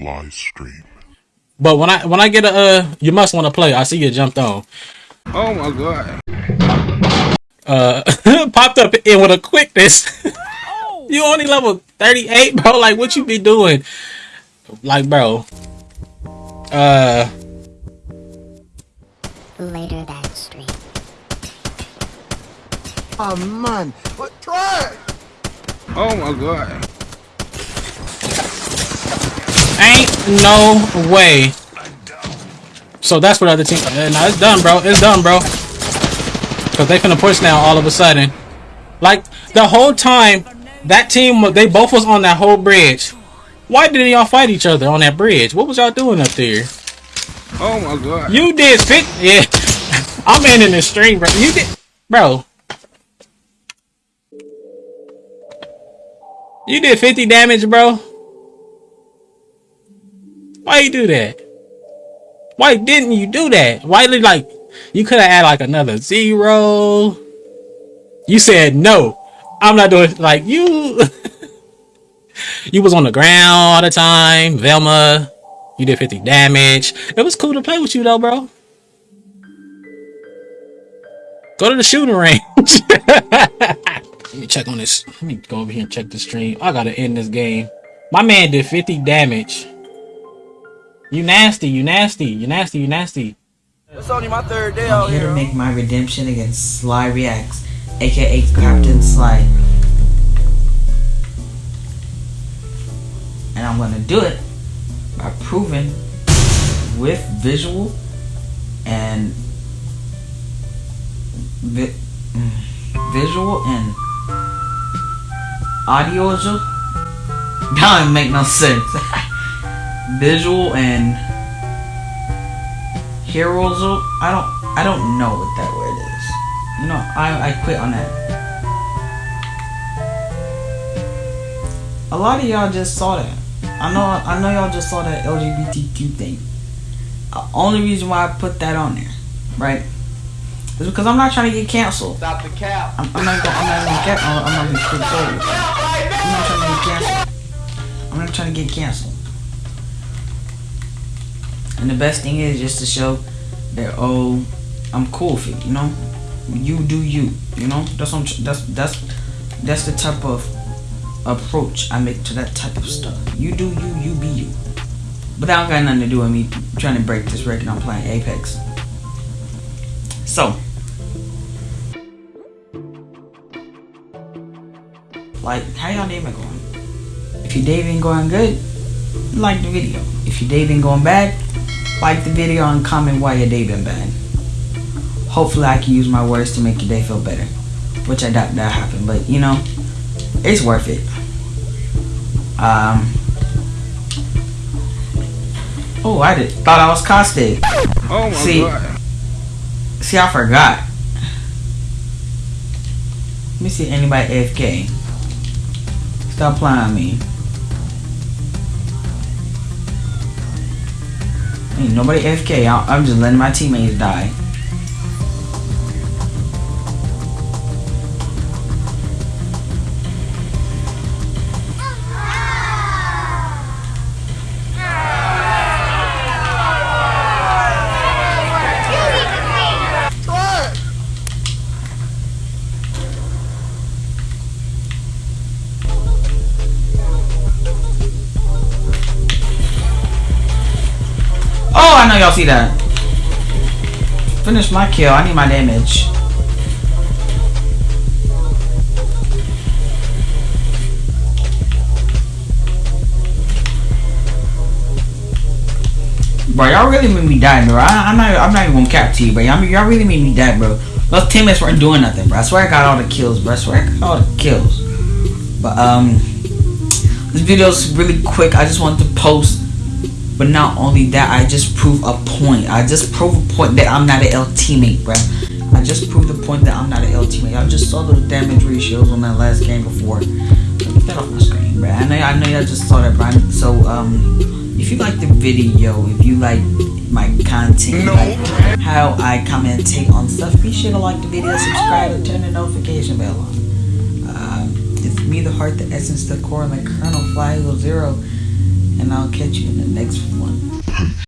live stream. But when I when I get a uh, you must want to play. I see you jumped on. Oh my god. Uh, popped up in with a quickness. you only level thirty eight, bro. Like what you be doing? Like, bro. Uh. Later that stream. Oh man, what try? Oh my god. Ain't no way. So that's what other team. Uh, no, it's done, bro. It's done, bro. Cause they finna push now all of a sudden. Like the whole time, that team they both was on that whole bridge. Why didn't y'all fight each other on that bridge? What was y'all doing up there? Oh my god. You did fit. Yeah, I'm in in the stream, bro. You did, bro. You did 50 damage, bro. Why you do that? Why didn't you do that? Why did like you could have had like another zero? You said no. I'm not doing like you. you was on the ground all the time, Velma. You did 50 damage. It was cool to play with you though, bro. Go to the shooting range. Let me check on this. Let me go over here and check the stream. I gotta end this game. My man did 50 damage. You nasty, you nasty, you nasty, you nasty. It's only my third day I'm out here to here. make my redemption against Sly Reacts, aka Captain Sly. And I'm gonna do it by proving with visual and vi- mm, visual and audio. That don't make no sense. visual and heroes. I don't. I don't know what that word is. You know, I I quit on that. A lot of y'all just saw that. I know. I know y'all just saw that LGBTQ thing. The only reason why I put that on there, right, is because I'm not trying to get canceled. Stop the cap. I'm, I'm not. Gonna, I'm not gonna get. I'm, I'm not gonna quit forward. I'm not trying to get canceled. I'm not trying to get canceled. And the best thing is just to show that oh, I'm cool with it. You know, you do you. You know, that's that's that's that's the type of approach I make to that type of stuff. You do you, you be you. But that don't got nothing to do with me trying to break this record. I'm playing Apex. So. Like, how y'all day been going? If your day been going good, like the video. If your day been going bad, like the video and comment why your day been bad. Hopefully I can use my words to make your day feel better. Which I doubt that happened, but you know, it's worth it. Um Oh, I did thought I was Caustic. Oh my See. god. See, I forgot. Let me see anybody AFK. Stop playing on me. Ain't nobody FK. I'm just letting my teammates die. I know y'all see that. Finish my kill. I need my damage. Bro, y'all really made me die, bro. I, I'm not. I'm not even gonna cap to you, bro. Y'all, y'all really made me die, bro. Those teammates weren't doing nothing, bro. I swear I got all the kills, bro. I swear I got all the kills. But um, this video's really quick. I just want to post but not only that, I just prove a point. I just prove a point that I'm not an L teammate, bruh. I just proved the point that I'm not an L teammate. I just saw those damage ratios on that last game before. Get that off my screen, bruh. I know, I know y'all just saw that, bruh. So, um, if you like the video, if you like my content, No. like how I commentate on stuff, be sure to like the video, subscribe, and turn the notification bell on. Uh, it's me, the heart, the essence, the core, and the kernel, Fly Zero and I'll catch you in the next one.